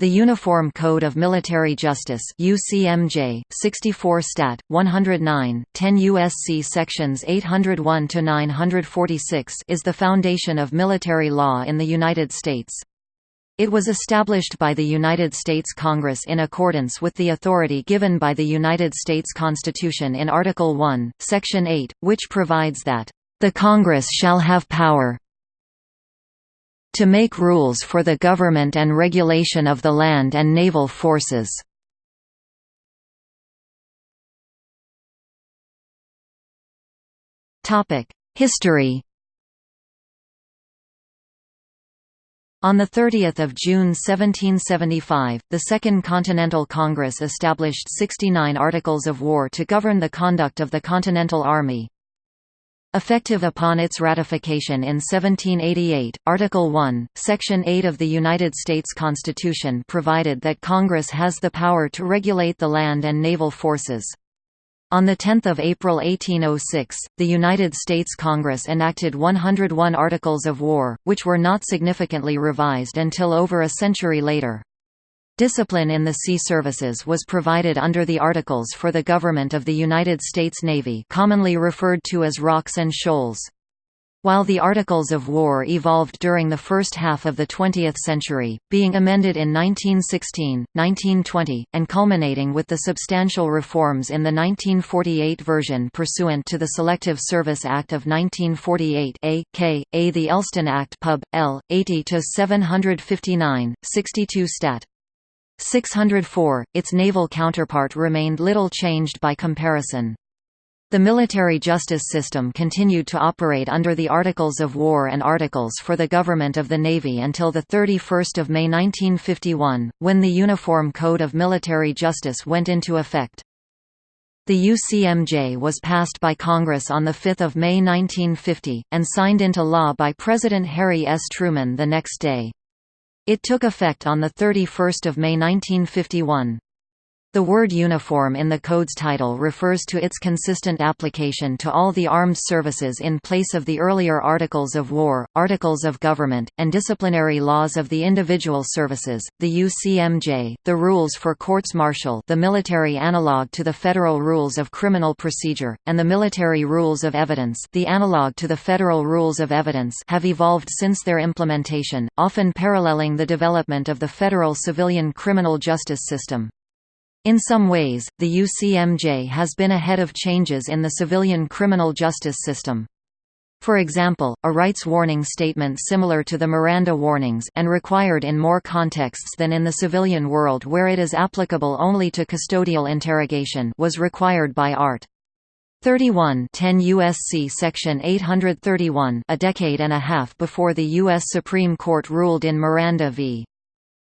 The Uniform Code of Military Justice UCMJ 64 Stat 109 10 USC sections 801 to 946 is the foundation of military law in the United States. It was established by the United States Congress in accordance with the authority given by the United States Constitution in Article 1, Section 8, which provides that the Congress shall have power to make rules for the government and regulation of the land and naval forces. History On 30 June 1775, the Second Continental Congress established 69 Articles of War to govern the conduct of the Continental Army. Effective upon its ratification in 1788, Article 1, Section 8 of the United States Constitution provided that Congress has the power to regulate the land and naval forces. On 10 April 1806, the United States Congress enacted 101 Articles of War, which were not significantly revised until over a century later. Discipline in the sea services was provided under the Articles for the Government of the United States Navy commonly referred to as Rocks and Shoals. While the Articles of War evolved during the first half of the 20th century, being amended in 1916, 1920, and culminating with the substantial reforms in the 1948 version pursuant to the Selective Service Act of 1948 A. K. A. The Elston Act Pub. L. 80-759, 62 Stat. 604, its naval counterpart remained little changed by comparison. The military justice system continued to operate under the Articles of War and Articles for the Government of the Navy until 31 May 1951, when the Uniform Code of Military Justice went into effect. The UCMJ was passed by Congress on 5 May 1950, and signed into law by President Harry S. Truman the next day. It took effect on 31 May 1951. The word uniform in the Code's title refers to its consistent application to all the armed services in place of the earlier Articles of War, Articles of Government, and disciplinary laws of the individual services. The UCMJ, the rules for courts martial, the military analog to the Federal Rules of Criminal Procedure, and the military rules of evidence, the analog to the Federal Rules of Evidence, have evolved since their implementation, often paralleling the development of the federal civilian criminal justice system. In some ways, the UCMJ has been ahead of changes in the civilian criminal justice system. For example, a rights warning statement similar to the Miranda warnings and required in more contexts than in the civilian world where it is applicable only to custodial interrogation was required by Art. 31 10 USC section 831 a decade and a half before the U.S. Supreme Court ruled in Miranda v.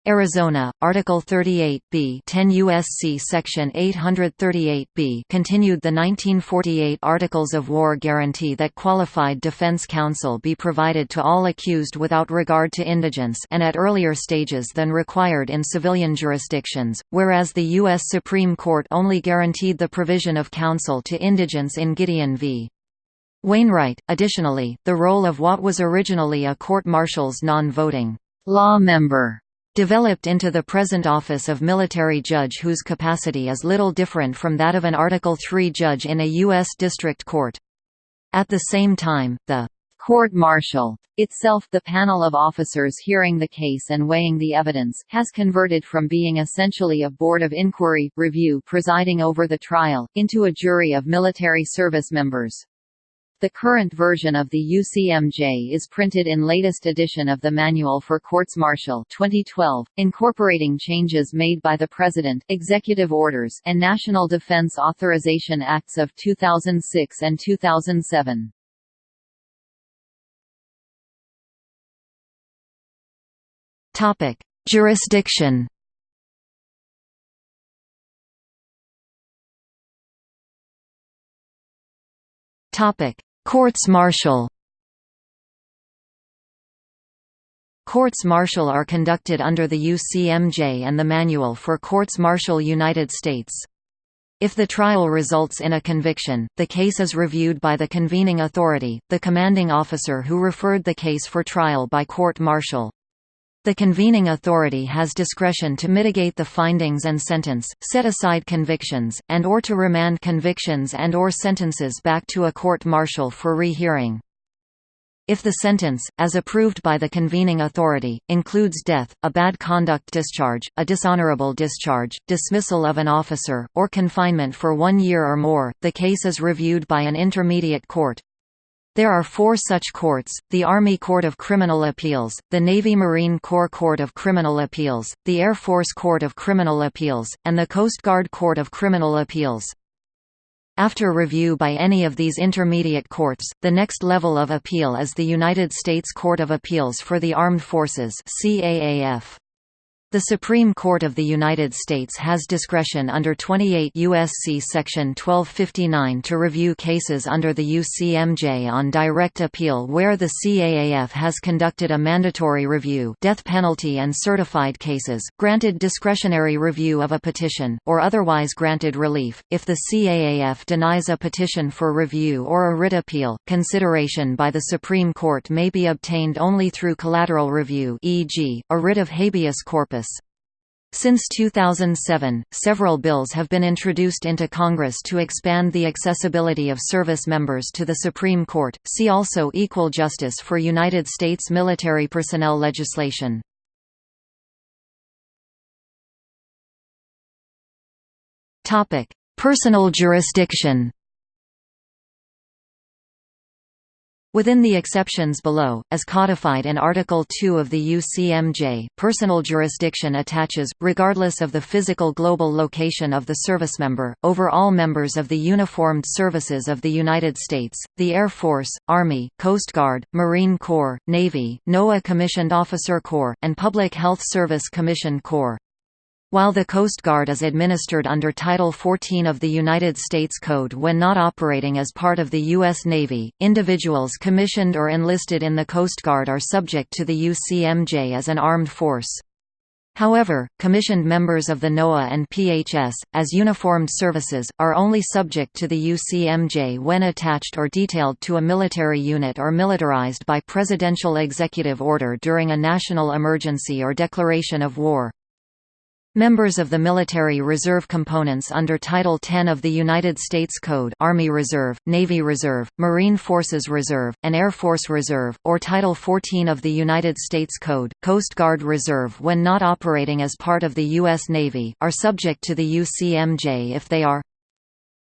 Arizona, Article 38b 10 USC Section 838b continued the 1948 Articles of War guarantee that qualified defense counsel be provided to all accused without regard to indigence and at earlier stages than required in civilian jurisdictions, whereas the U.S. Supreme Court only guaranteed the provision of counsel to indigents in Gideon v. Wainwright. Additionally, the role of what was originally a court-martial's non-voting law member developed into the present office of military judge whose capacity is little different from that of an Article III judge in a U.S. district court. At the same time, the court-martial, itself the panel of officers hearing the case and weighing the evidence, has converted from being essentially a board of inquiry, review presiding over the trial, into a jury of military service members. The current version of the UCMJ is printed in latest edition of the Manual for Courts Martial 2012, incorporating changes made by the President, Executive Orders, and National Defense Authorization Acts of 2006 and 2007. Topic: Jurisdiction. Topic: Courts-martial Courts-martial are conducted under the UCMJ and the Manual for Courts-martial United States. If the trial results in a conviction, the case is reviewed by the convening authority, the commanding officer who referred the case for trial by court-martial. The convening authority has discretion to mitigate the findings and sentence, set aside convictions, and or to remand convictions and or sentences back to a court-martial for rehearing. If the sentence, as approved by the convening authority, includes death, a bad conduct discharge, a dishonorable discharge, dismissal of an officer, or confinement for one year or more, the case is reviewed by an intermediate court. There are four such courts, the Army Court of Criminal Appeals, the Navy Marine Corps Court of Criminal Appeals, the Air Force Court of Criminal Appeals, and the Coast Guard Court of Criminal Appeals. After review by any of these intermediate courts, the next level of appeal is the United States Court of Appeals for the Armed Forces CAAF. The Supreme Court of the United States has discretion under 28 U.S.C. Section 1259 to review cases under the UCMJ on direct appeal where the CAAF has conducted a mandatory review death penalty and certified cases, granted discretionary review of a petition, or otherwise granted relief. If the CAAF denies a petition for review or a writ appeal, consideration by the Supreme Court may be obtained only through collateral review e.g., a writ of habeas corpus since 2007, several bills have been introduced into Congress to expand the accessibility of service members to the Supreme Court. See also Equal Justice for United States military personnel legislation. Topic: Personal jurisdiction. Within the exceptions below, as codified in Article 2 of the UCMJ, personal jurisdiction attaches, regardless of the physical global location of the servicemember, over all members of the uniformed services of the United States, the Air Force, Army, Coast Guard, Marine Corps, Navy, NOAA Commissioned Officer Corps, and Public Health Service Commission Corps. While the Coast Guard is administered under Title 14 of the United States Code when not operating as part of the U.S. Navy, individuals commissioned or enlisted in the Coast Guard are subject to the UCMJ as an armed force. However, commissioned members of the NOAA and PHS, as uniformed services, are only subject to the UCMJ when attached or detailed to a military unit or militarized by presidential executive order during a national emergency or declaration of war. Members of the military reserve components under Title 10 of the United States Code Army Reserve, Navy Reserve, Marine Forces Reserve, and Air Force Reserve, or Title 14 of the United States Code, Coast Guard Reserve when not operating as part of the U.S. Navy, are subject to the UCMJ if they are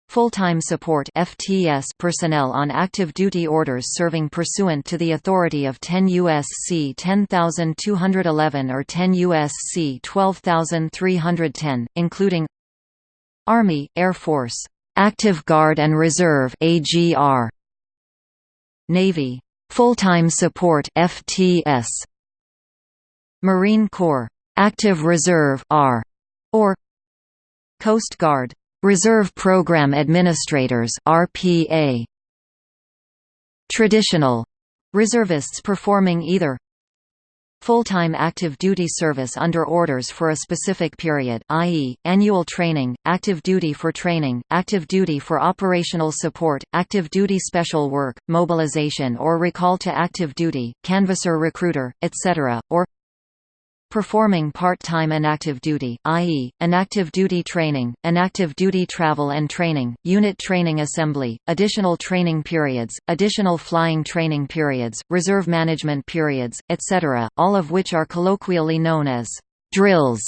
Full-time support FTS personnel on active duty orders serving pursuant to the authority of 10 U.S.C. 10211 or 10 U.S.C. 12310, including Army, Air Force, Active Guard and Reserve AGR, Navy, Full-time support FTS, Marine Corps, Active Reserve R, or Coast Guard Reserve Program Administrators RPA Traditional reservists performing either full-time active duty service under orders for a specific period i.e., annual training, active duty for training, active duty for operational support, active duty special work, mobilization or recall to active duty, canvasser recruiter, etc., or performing part-time inactive duty, i.e., inactive duty training, inactive duty travel and training, unit training assembly, additional training periods, additional flying training periods, reserve management periods, etc., all of which are colloquially known as drills.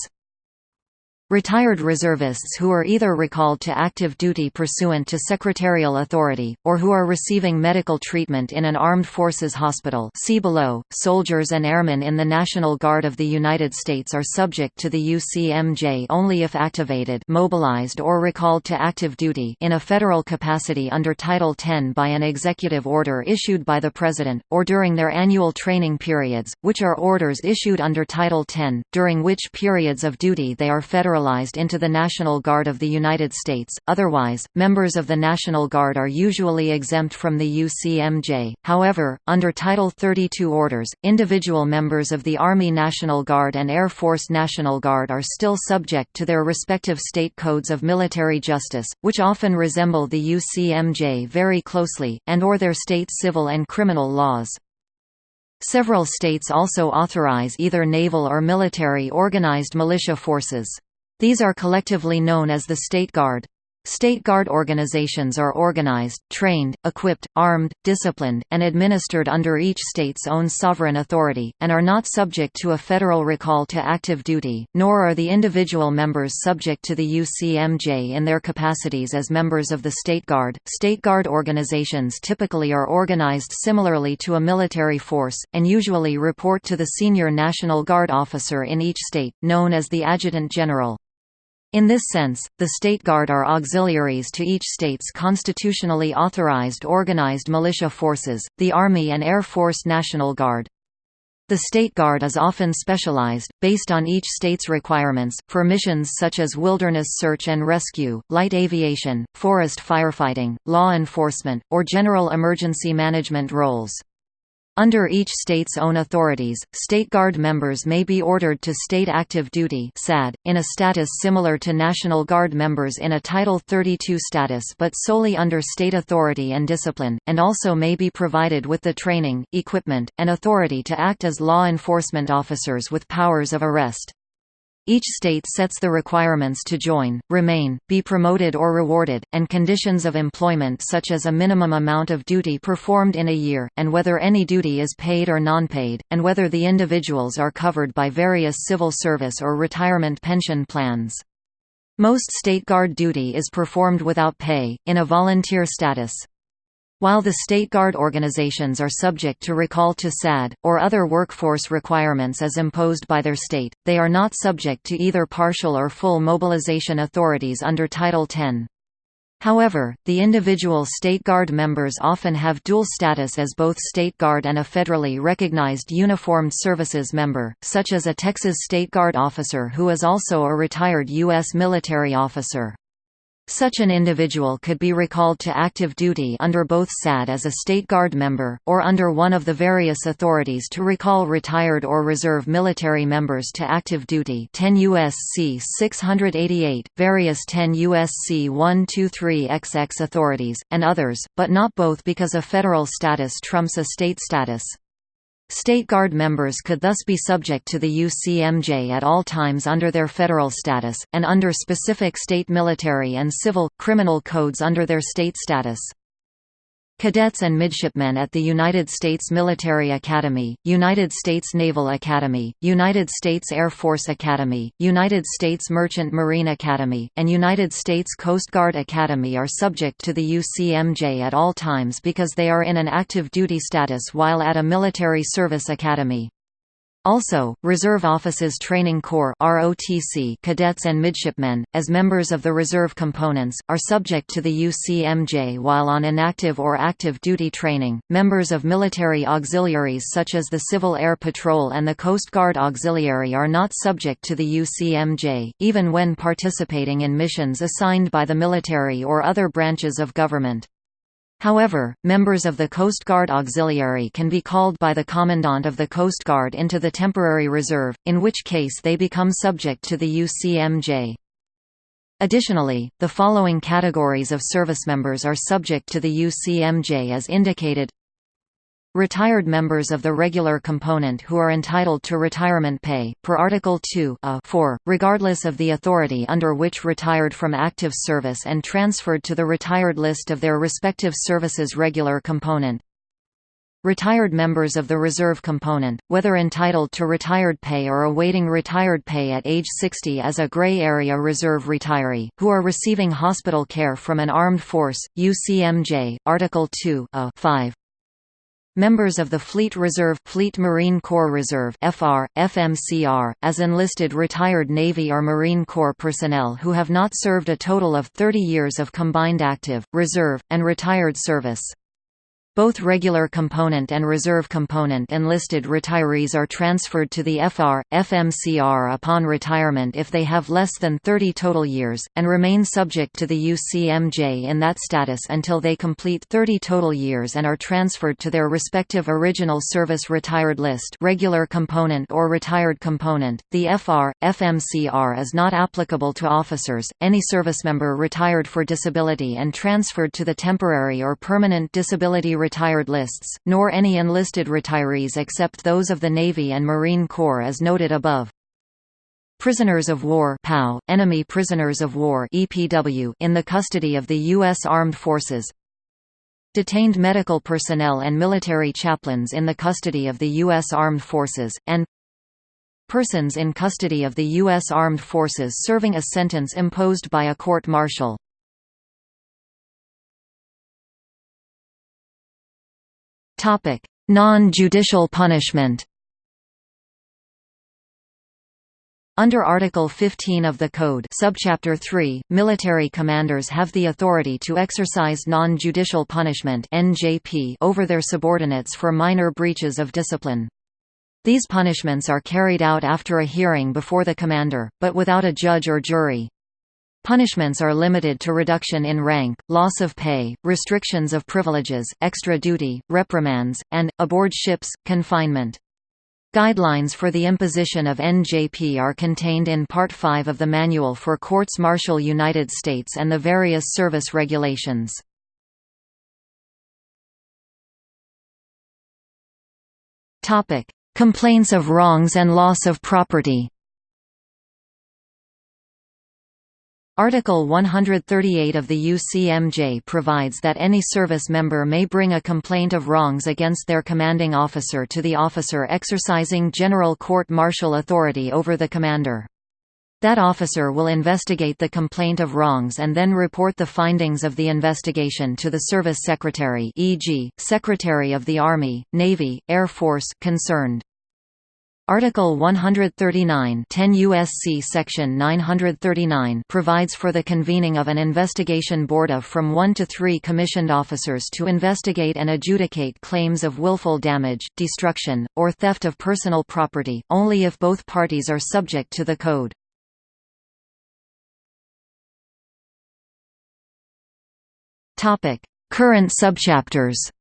Retired reservists who are either recalled to active duty pursuant to secretarial authority, or who are receiving medical treatment in an armed forces hospital see below. Soldiers and airmen in the National Guard of the United States are subject to the UCMJ only if activated mobilized or recalled to active duty in a federal capacity under Title 10 by an executive order issued by the President, or during their annual training periods, which are orders issued under Title 10, during which periods of duty they are federal into the National Guard of the United States. Otherwise, members of the National Guard are usually exempt from the UCMJ. However, under Title 32 orders, individual members of the Army National Guard and Air Force National Guard are still subject to their respective state codes of military justice, which often resemble the UCMJ very closely, and or their state civil and criminal laws. Several states also authorize either naval or military organized militia forces. These are collectively known as the State Guard. State Guard organizations are organized, trained, equipped, armed, disciplined, and administered under each state's own sovereign authority, and are not subject to a federal recall to active duty, nor are the individual members subject to the UCMJ in their capacities as members of the State Guard. State Guard organizations typically are organized similarly to a military force, and usually report to the senior National Guard officer in each state, known as the Adjutant General. In this sense, the State Guard are auxiliaries to each state's constitutionally authorized organized militia forces, the Army and Air Force National Guard. The State Guard is often specialized, based on each state's requirements, for missions such as wilderness search and rescue, light aviation, forest firefighting, law enforcement, or general emergency management roles. Under each state's own authorities, State Guard members may be ordered to state active duty in a status similar to National Guard members in a Title 32 status but solely under state authority and discipline, and also may be provided with the training, equipment, and authority to act as law enforcement officers with powers of arrest. Each state sets the requirements to join, remain, be promoted or rewarded, and conditions of employment such as a minimum amount of duty performed in a year, and whether any duty is paid or non-paid, and whether the individuals are covered by various civil service or retirement pension plans. Most state guard duty is performed without pay, in a volunteer status. While the state guard organizations are subject to recall to SAD, or other workforce requirements as imposed by their state, they are not subject to either partial or full mobilization authorities under Title 10. However, the individual State Guard members often have dual status as both State Guard and a federally recognized uniformed services member, such as a Texas State Guard officer who is also a retired U.S. military officer. Such an individual could be recalled to active duty under both SAD as a State Guard member, or under one of the various authorities to recall retired or reserve military members to active duty 10 U.S.C. 688, various 10 U.S.C. 123XX authorities, and others, but not both because a federal status trumps a state status. State Guard members could thus be subject to the UCMJ at all times under their federal status, and under specific state military and civil, criminal codes under their state status. Cadets and midshipmen at the United States Military Academy, United States Naval Academy, United States Air Force Academy, United States Merchant Marine Academy, and United States Coast Guard Academy are subject to the UCMJ at all times because they are in an active duty status while at a military service academy. Also, Reserve Officers Training Corps ROTC cadets and midshipmen, as members of the reserve components, are subject to the UCMJ while on inactive or active duty training. Members of military auxiliaries such as the Civil Air Patrol and the Coast Guard Auxiliary are not subject to the UCMJ, even when participating in missions assigned by the military or other branches of government. However, members of the Coast Guard Auxiliary can be called by the Commandant of the Coast Guard into the temporary reserve, in which case they become subject to the UCMJ. Additionally, the following categories of service members are subject to the UCMJ as indicated Retired members of the regular component who are entitled to retirement pay, per Article 2 a 4, regardless of the authority under which retired from active service and transferred to the retired list of their respective services regular component. Retired members of the reserve component, whether entitled to retired pay or awaiting retired pay at age 60 as a gray area reserve retiree, who are receiving hospital care from an armed force, UCMJ, Article 2 a 5. Members of the Fleet Reserve Fleet Marine Corps Reserve FR, FMCR, as enlisted retired Navy or Marine Corps personnel who have not served a total of 30 years of combined active, reserve, and retired service. Both regular component and reserve component enlisted retirees are transferred to the FR, FMCR upon retirement if they have less than 30 total years, and remain subject to the UCMJ in that status until they complete 30 total years and are transferred to their respective original service retired list regular component or retired component. The FR, FMCR is not applicable to officers, any servicemember retired for disability and transferred to the temporary or permanent disability retired lists, nor any enlisted retirees except those of the Navy and Marine Corps as noted above. Prisoners of war POW, enemy prisoners of war EPW in the custody of the U.S. Armed Forces Detained medical personnel and military chaplains in the custody of the U.S. Armed Forces, and Persons in custody of the U.S. Armed Forces serving a sentence imposed by a court-martial. Non-judicial punishment Under Article 15 of the Code subchapter 3, military commanders have the authority to exercise non-judicial punishment over their subordinates for minor breaches of discipline. These punishments are carried out after a hearing before the commander, but without a judge or jury. Punishments are limited to reduction in rank, loss of pay, restrictions of privileges, extra duty, reprimands, and, aboard ships, confinement. Guidelines for the imposition of NJP are contained in Part 5 of the Manual for Courts Martial United States and the various service regulations. Complaints of wrongs and loss of property Article 138 of the UCMJ provides that any service member may bring a complaint of wrongs against their commanding officer to the officer exercising general court-martial authority over the commander. That officer will investigate the complaint of wrongs and then report the findings of the investigation to the Service Secretary e.g., Secretary of the Army, Navy, Air Force concerned. Article 139 10 USC Section 939 provides for the convening of an investigation board of from one to three commissioned officers to investigate and adjudicate claims of willful damage, destruction, or theft of personal property, only if both parties are subject to the Code. Current subchapters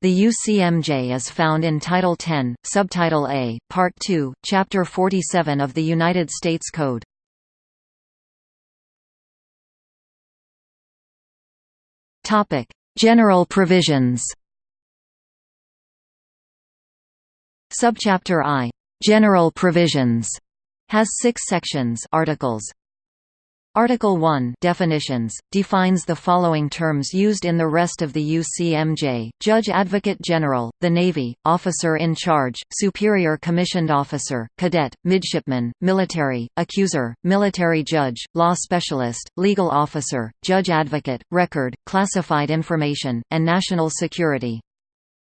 The UCMJ is found in Title 10, Subtitle A, Part 2, Chapter 47 of the United States Code. General provisions Subchapter I. General provisions has six sections articles, Article 1 Definitions, defines the following terms used in the rest of the UCMJ, Judge Advocate General, the Navy, Officer in Charge, Superior Commissioned Officer, Cadet, Midshipman, Military, Accuser, Military Judge, Law Specialist, Legal Officer, Judge Advocate, Record, Classified Information, and National Security.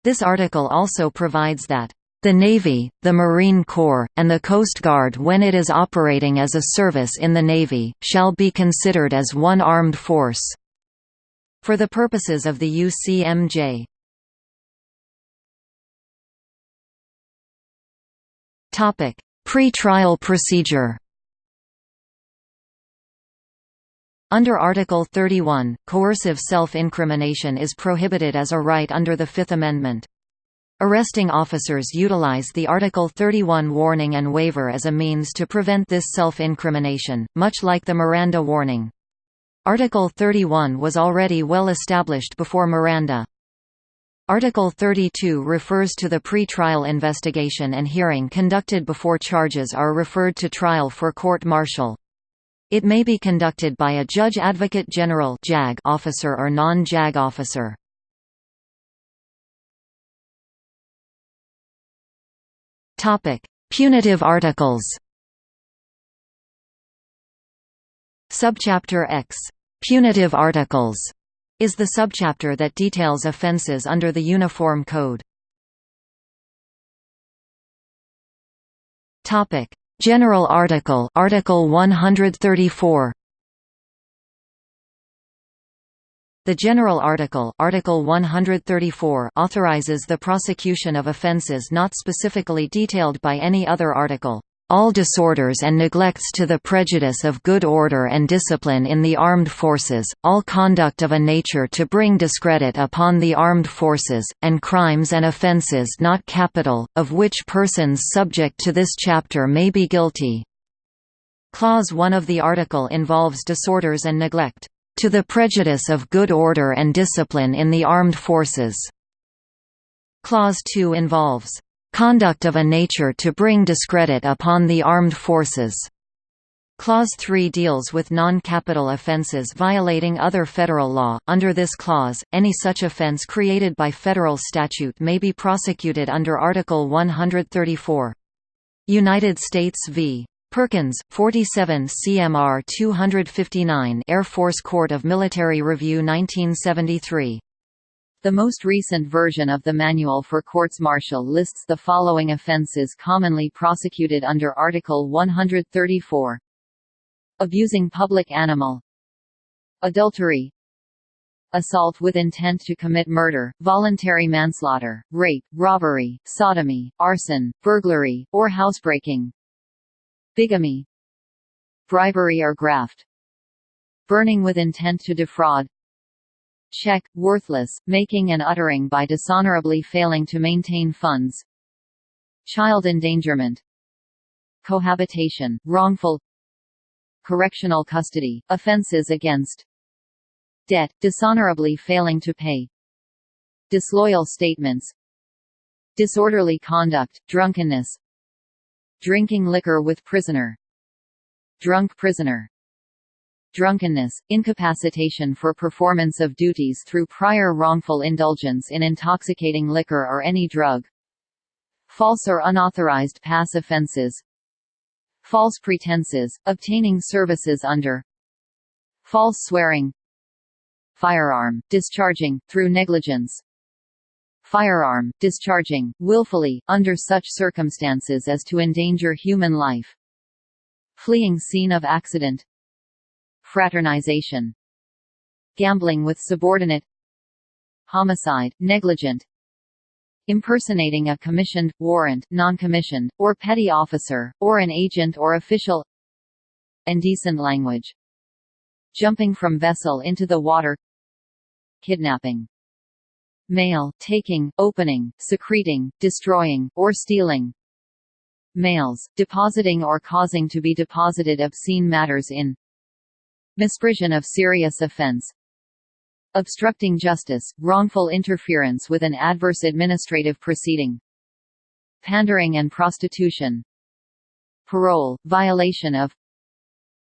This article also provides that the Navy, the Marine Corps, and the Coast Guard when it is operating as a service in the Navy, shall be considered as one armed force. For the purposes of the UCMJ. Pre-trial procedure Under Article 31, coercive self-incrimination is prohibited as a right under the Fifth Amendment. Arresting officers utilize the Article 31 warning and waiver as a means to prevent this self-incrimination, much like the Miranda warning. Article 31 was already well established before Miranda. Article 32 refers to the pre-trial investigation and hearing conducted before charges are referred to trial for court-martial. It may be conducted by a Judge Advocate General officer or non-JAG officer. Topic: Punitive articles. Subchapter X, Punitive articles, is the subchapter that details offenses under the Uniform Code. Topic: General Article, Article 134. The General Article, Article 134 authorizes the prosecution of offences not specifically detailed by any other article. All disorders and neglects to the prejudice of good order and discipline in the armed forces, all conduct of a nature to bring discredit upon the armed forces, and crimes and offences not capital, of which persons subject to this chapter may be guilty. Clause 1 of the article involves disorders and neglect. To the prejudice of good order and discipline in the armed forces. Clause 2 involves conduct of a nature to bring discredit upon the armed forces. Clause 3 deals with non-capital offenses violating other federal law. Under this clause, any such offense created by federal statute may be prosecuted under Article 134. United States v. Perkins, 47 CMR 259 Air Force Court of Military Review 1973. The most recent version of the Manual for Courts-Martial lists the following offenses commonly prosecuted under Article 134 abusing public animal. Adultery. Assault with intent to commit murder, voluntary manslaughter, rape, robbery, sodomy, arson, burglary, or housebreaking bigamy bribery or graft burning with intent to defraud check, worthless, making and uttering by dishonorably failing to maintain funds child endangerment cohabitation, wrongful correctional custody, offenses against debt, dishonorably failing to pay disloyal statements disorderly conduct, drunkenness drinking liquor with prisoner. Drunk prisoner. Drunkenness, incapacitation for performance of duties through prior wrongful indulgence in intoxicating liquor or any drug. False or unauthorized pass offenses. False pretenses, obtaining services under. False swearing. Firearm, discharging, through negligence firearm, discharging, willfully, under such circumstances as to endanger human life. Fleeing scene of accident. Fraternization. Gambling with subordinate. Homicide, negligent. Impersonating a commissioned, warrant, non-commissioned, or petty officer, or an agent or official. Indecent language. Jumping from vessel into the water. Kidnapping mail, taking, opening, secreting, destroying, or stealing. Mails, depositing or causing to be deposited obscene matters in misprision of serious offense. Obstructing justice, wrongful interference with an adverse administrative proceeding, pandering and prostitution, parole, violation of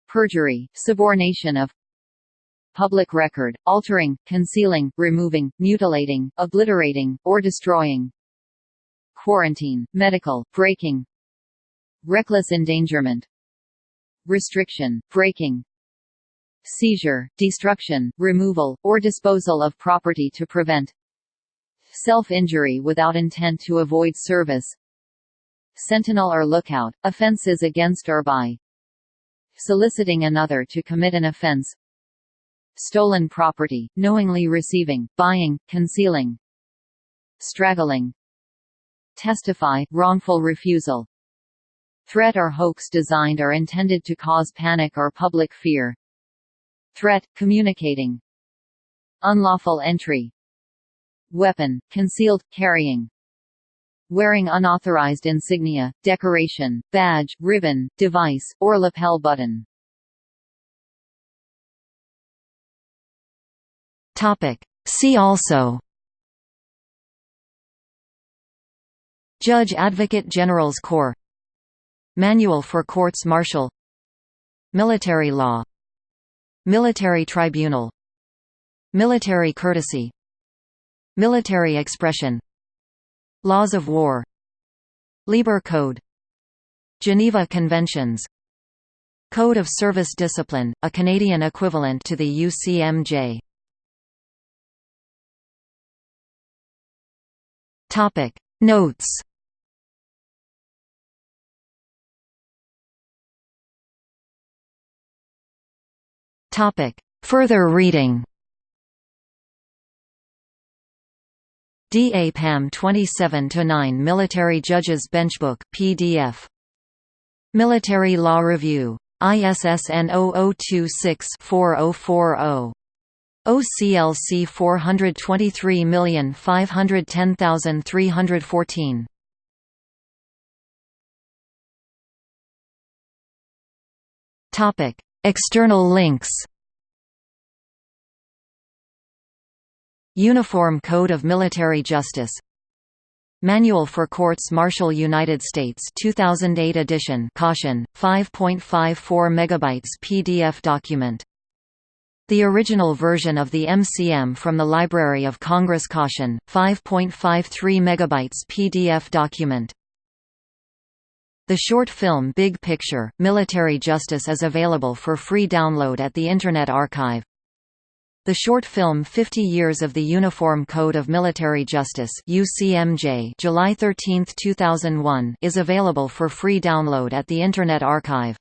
perjury, subornation of public record, altering, concealing, removing, mutilating, obliterating, or destroying. Quarantine, medical, breaking. Reckless endangerment. Restriction, breaking, seizure, destruction, removal, or disposal of property to prevent. Self-injury without intent to avoid service. Sentinel or lookout, offenses against or by. Soliciting another to commit an offense stolen property, knowingly receiving, buying, concealing straggling testify, wrongful refusal threat or hoax designed or intended to cause panic or public fear Threat, communicating Unlawful entry Weapon, concealed, carrying Wearing unauthorized insignia, decoration, badge, ribbon, device, or lapel button Topic. See also. Judge Advocate General's Corps. Manual for Courts Martial. Military law. Military tribunal. Military courtesy. Military expression. Laws of war. Lieber Code. Geneva Conventions. Code of Service Discipline, a Canadian equivalent to the UCMJ Topic Notes Topic. Further reading DAPAM 27-9 Military Judges Benchbook PDF. Military Law Review. ISSN 0026-4040. OCLC 423510314. Topic External links. Uniform Code of Military Justice. Manual for Courts Martial United States 2008 edition caution 5.54 megabytes PDF document The original version of the MCM from the Library of Congress caution 5.53 megabytes PDF document The short film Big Picture Military Justice is available for free download at the Internet Archive the short film 50 Years of the Uniform Code of Military Justice UCMJ July 13, 2001 is available for free download at the Internet Archive.